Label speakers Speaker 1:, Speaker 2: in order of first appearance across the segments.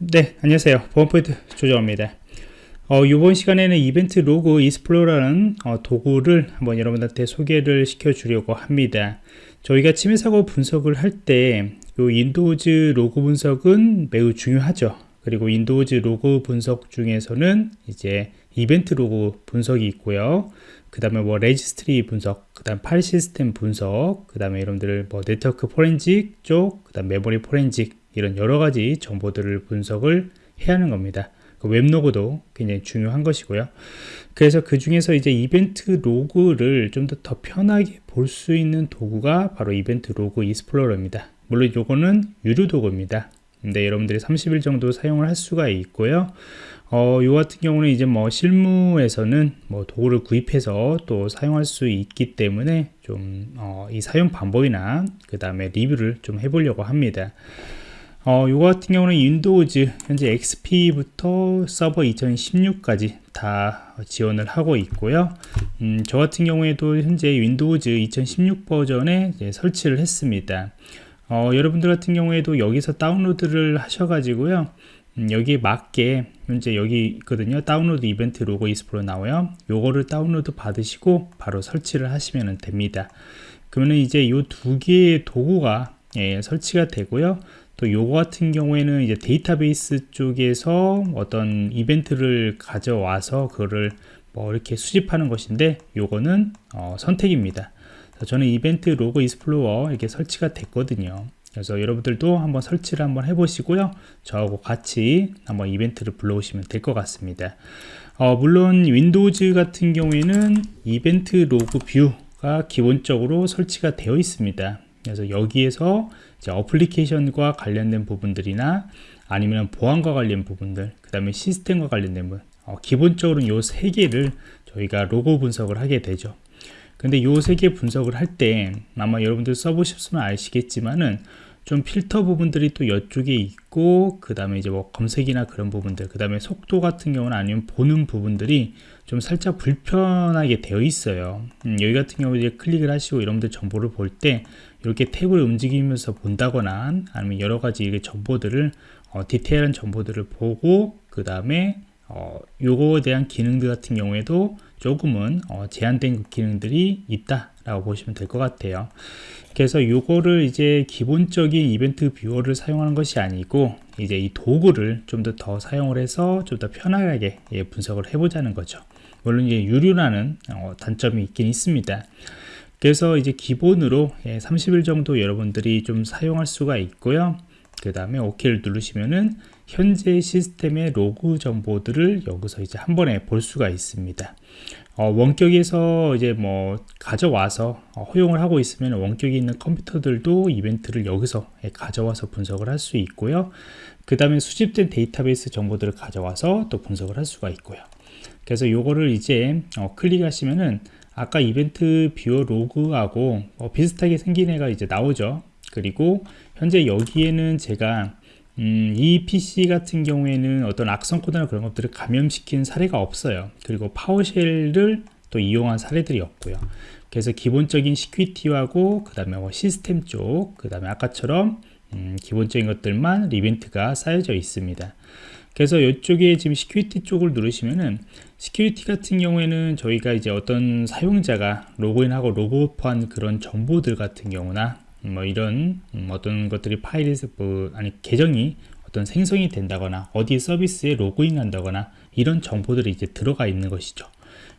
Speaker 1: 네 안녕하세요. 보안프로젝트 조정원입니다. 어, 이번 시간에는 Event Log Explorer라는 어, 도구를 한번 여러분들한테 소개를 시켜 주려고 합니다. 저희가 침해 사고 분석을 할때 Windows log 분석은 매우 중요하죠. 그리고 Windows log 분석 중에서는 이제 event log 분석이 있고요. 그 다음에 뭐 registry 분석 그 다음 파일 시스템 분석 그 다음에 여러분들 뭐 네트워크 포렌직 쪽그 다음 메모리 포렌직 이런 여러 가지 정보들을 분석을 해야 하는 겁니다. 그 web log도 굉장히 중요한 것이고요. 그래서 그 중에서 이제 event log를 좀더더 편하게 볼 수 있는 도구가 바로 Event Log Explorer입니다. 물론 이거는 유료 도구입니다. 근데 여러분들이 30일 정도 사용을 할 수가 있고요. 어, 요 같은 경우는 이제 뭐 실무에서는 뭐 도구를 구입해서 또 사용할 수 있기 때문에 좀이 어, 사용 방법이나 그 다음에 리뷰를 좀 해보려고 합니다. 어, 요거 같은 경우는 Windows 현재 XP부터 서버 2016까지 다 지원을 하고 있고요. 음, 저 같은 경우에도 현재 Windows 2016 버전에 설치를 했습니다. 어, 여러분들 같은 경우에도 여기서 다운로드를 하셔가지고요. 음, 여기에 맞게 현재 여기 있거든요. 다운로드 Event Log Explorer 나와요. 요거를 다운로드 받으시고 바로 설치를 하시면 됩니다. 그러면 이제 이 두 개의 도구가 예, 설치가 되고요 또 요거 같은 경우에는 이제 데이터베이스 쪽에서 어떤 이벤트를 가져와서 그거를 뭐 이렇게 수집하는 것인데 요거는 어, 선택입니다. 저는 Event Log Explorer 이렇게 설치가 됐거든요. 그래서 여러분들도 한번 설치를 한번 해보시고요. 저하고 같이 한번 이벤트를 불러오시면 될 것 같습니다. 어, 물론 Windows 같은 경우에는 이벤트 로그 viewer가 기본적으로 설치가 되어 있습니다 그래서 여기에서 이제 어플리케이션과 관련된 부분들이나 아니면 보안과 관련 부분들 그 다음에 시스템과 관련된 부분 어, 기본적으로 요세 개를 저희가 로고 분석을 하게 되죠. 근데 요세개 분석을 할 때 아마 여러분들 써보셨으면 아시겠지만은 좀 필터 부분들이 또 이쪽에 있고 그 다음에 이제 뭐 검색이나 그런 부분들 그 다음에 속도 같은 경우는 아니면 보는 부분들이 좀 살짝 불편하게 되어 있어요. 음, 여기 같은 경우 이제 클릭을 하시고 여러분들 정보를 볼 때 이렇게 탭을 움직이면서 본다거나 아니면 여러 가지 정보들을 어, 디테일한 정보들을 보고 그 다음에 어, 요거에 대한 기능들 같은 경우에도 조금은 어, 제한된 기능들이 있다 라고 보시면 될 것 같아요. 그래서 요거를 이제 기본적인 이벤트 viewer를 사용하는 것이 아니고 이제 이 도구를 좀 더 더 사용을 해서 좀 더 편하게 예, 분석을 해보자는 거죠 물론 이제 유료라는 어, 단점이 있긴 있습니다 그래서 이제 기본으로 예, 30일 정도 여러분들이 좀 사용할 수가 있고요 그 다음에 OK를 누르시면은 현재 시스템의 로그 정보들을 여기서 이제 한 번에 볼 수가 있습니다. 어, 원격에서 이제 뭐 가져와서 어, 허용을 하고 있으면 원격에 있는 컴퓨터들도 이벤트를 여기서 예, 가져와서 분석을 할 수 있고요. 그 다음에 수집된 데이터베이스 정보들을 가져와서 또 분석을 할 수가 있고요. 그래서 요거를 이제 어, 클릭하시면은 아까 이벤트 viewer 로그하고 어, 비슷하게 생긴 애가 이제 나오죠. 그리고 현재 여기에는 제가 음, 이 PC 같은 경우에는 어떤 악성 코드나 그런 것들을 감염시킨 사례가 없어요. 그리고 PowerShell을 또 이용한 사례들이 없고요. 그래서 기본적인 security하고 그 다음에 뭐 시스템 쪽, 그 다음에 아까처럼 음, 기본적인 것들만 이벤트가 쌓여져 있습니다. 그래서 이쪽에 지금 security 쪽을 누르시면은 security 같은 경우에는 저희가 이제 어떤 사용자가 로그인하고 로그오프한 그런 정보들 같은 경우나 뭐 이런 음, 어떤 것들이 파일에서 뭐 아니 계정이 어떤 생성이 된다거나 어디 서비스에 로그인 한다거나 이런 정보들이 이제 들어가 있는 것이죠.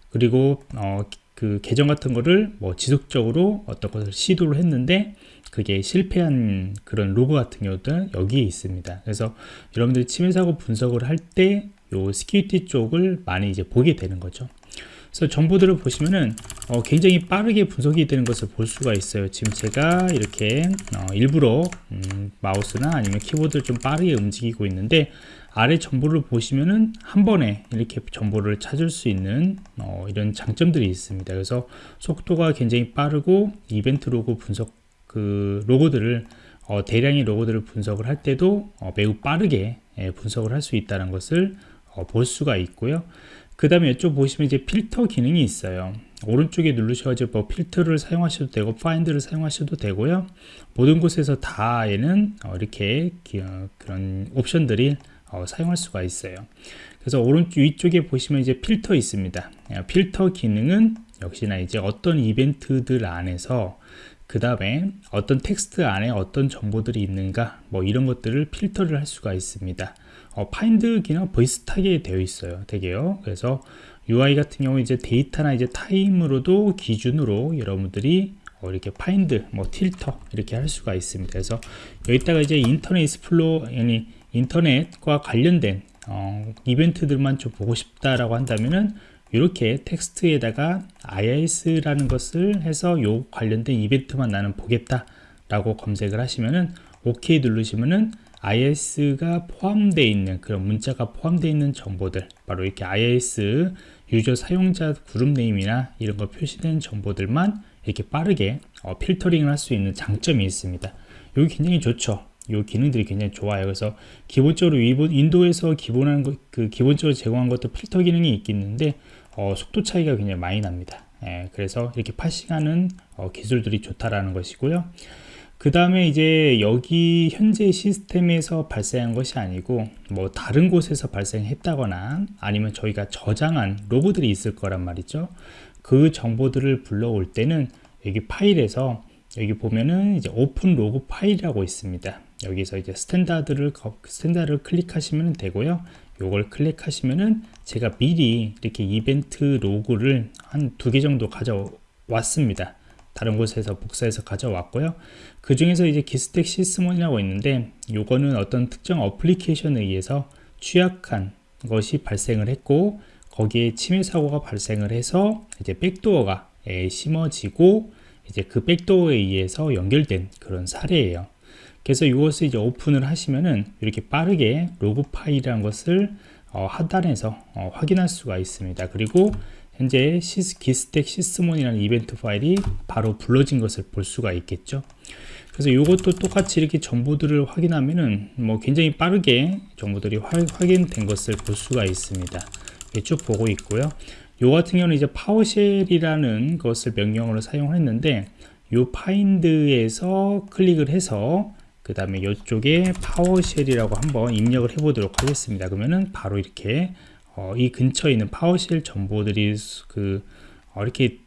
Speaker 1: 그리고 어, 그 계정 같은 거를 뭐 지속적으로 어떤 것을 시도를 했는데 그게 실패한 그런 로그 같은 경우도 여기에 있습니다. 그래서 여러분들이 침해 사고 분석을 할 때 요 스키티 쪽을 많이 이제 보게 되는 거죠. 그래서 정보들을 보시면은 어, 굉장히 빠르게 분석이 되는 것을 볼 수가 있어요. 지금 제가 이렇게 어, 일부러 음, 마우스나 아니면 키보드를 좀 빠르게 움직이고 있는데 아래 정보를 보시면은 한 번에 이렇게 정보를 찾을 수 있는 어, 이런 장점들이 있습니다. 그래서 속도가 굉장히 빠르고 이벤트 로고 분석 그 로고들을 어, 대량의 로고들을 분석을 할 때도 어, 매우 빠르게 예, 분석을 할 수 있다는 것을 어, 볼 수가 있고요 그 다음에 이쪽 보시면 이제 필터 기능이 있어요 오른쪽에 누르셔가지고 뭐 필터를 사용하셔도 되고 파인드를 사용하셔도 되고요 모든 곳에서 다 얘는 어, 이렇게 어, 그런 옵션들이 어, 사용할 수가 있어요. 그래서 오른쪽 위쪽에 보시면 이제 필터 있습니다. 어, 필터 기능은 역시나 이제 어떤 이벤트들 안에서 그 다음에 어떤 텍스트 안에 어떤 정보들이 있는가 뭐 이런 것들을 필터를 할 수가 있습니다. 어, find 기능 비슷하게 되어 있어요. 되게요. 그래서 UI 같은 경우 이제 date나 이제 time으로도 기준으로 여러분들이 어, 이렇게 find, 뭐 필터 이렇게 할 수가 있습니다. 그래서 여기다가 이제 Internet Explo 아니 인터넷과 관련된 어, 이벤트들만 좀 보고 싶다라고 한다면은 이렇게 텍스트에다가 IIS라는 것을 해서 요 관련된 이벤트만 나는 보겠다 라고 검색을 하시면은 OK 누르시면은 IIS가 포함되어 있는 그런 문자가 포함되어 있는 정보들 바로 이렇게 IIS user 사용자 그룹 name이나 이런 거 표시된 정보들만 이렇게 빠르게 어, 필터링을 할 수 있는 장점이 있습니다. 여기 굉장히 좋죠. 이 기능들이 굉장히 좋아요. 그래서 기본적으로 Windows에서 기본한 것, 그 기본적으로 제공한 것도 필터 기능이 있겠는데 어, 속도 차이가 굉장히 많이 납니다. 예, 그래서 이렇게 parsing하는 어, 기술들이 좋다라는 것이고요. 그 다음에 이제 여기 현재 시스템에서 발생한 것이 아니고 뭐 다른 곳에서 발생했다거나 아니면 저희가 저장한 로그들이 있을 거란 말이죠. 그 정보들을 불러올 때는 여기 파일에서 여기 보면은 이제 Open Log File이라고 있습니다. 여기서 이제 Standard를 Standard를 클릭하시면 되고요 요걸 클릭하시면은 제가 미리 이렇게 이벤트 로그를 한 두 개 정도 가져왔습니다. 다른 곳에서 복사해서 가져왔고요. 그 중에서 이제 기스텍 시스몬이라고 있는데 요거는 어떤 특정 어플리케이션에 의해서 취약한 것이 발생을 했고 거기에 침해 사고가 발생을 해서 이제 백도어가 심어지고 이제 그 백도어에 의해서 연결된 그런 사례예요 그래서 이것을 이제 오픈을 하시면은 이렇게 빠르게 로그 파일이라는 것을 어, 하단에서 어, 확인할 수가 있습니다. 그리고 현재 시스, 기스텍 Sysmon이라는 이벤트 파일이 바로 불러진 것을 볼 수가 있겠죠. 그래서 이것도 똑같이 이렇게 정보들을 확인하면은 뭐 굉장히 빠르게 정보들이 화, 확인된 것을 볼 수가 있습니다. 쭉 보고 있고요. 요 같은 경우는 이제 PowerShell이라는 것을 명령어로 사용했는데 요 find에서 클릭을 해서 그 다음에 이쪽에 PowerShell이라고 한번 입력을 해 보도록 하겠습니다. 그러면은 바로 이렇게 어, 이 근처에 있는 PowerShell 정보들이 그 어, 이렇게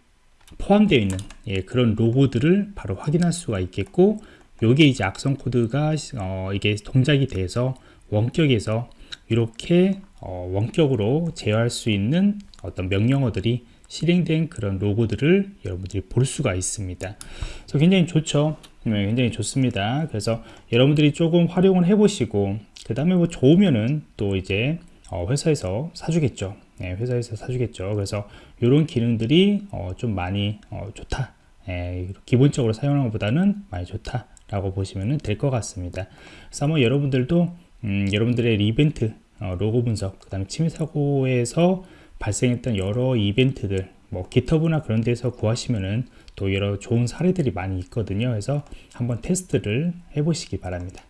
Speaker 1: 포함되어 있는 예, 그런 로그들을 바로 확인할 수가 있겠고 요게 이제 악성 코드가 어, 이게 동작이 돼서 원격에서 이렇게 어, 원격으로 제어할 수 있는 어떤 명령어들이 실행된 그런 로고들을 여러분들이 볼 수가 있습니다. 그래서 굉장히 좋죠. 네, 굉장히 좋습니다. 그래서 여러분들이 조금 활용을 해 보시고 그 다음에 뭐 좋으면은 또 이제 어, 회사에서 사주겠죠 네, 회사에서 사주겠죠 그래서 이런 기능들이 어, 좀 많이 어, 좋다 예, 기본적으로 사용하는 것보다는 많이 좋다 라고 보시면 될 것 같습니다 그래서 한번 여러분들도 음, 여러분들의 이벤트 어, 로고 분석 그 다음에 침해 사고에서 발생했던 여러 이벤트들 뭐 기터브나 그런 데서 구하시면은 또 여러 좋은 사례들이 많이 있거든요. 그래서 한번 테스트를 해 보시기 바랍니다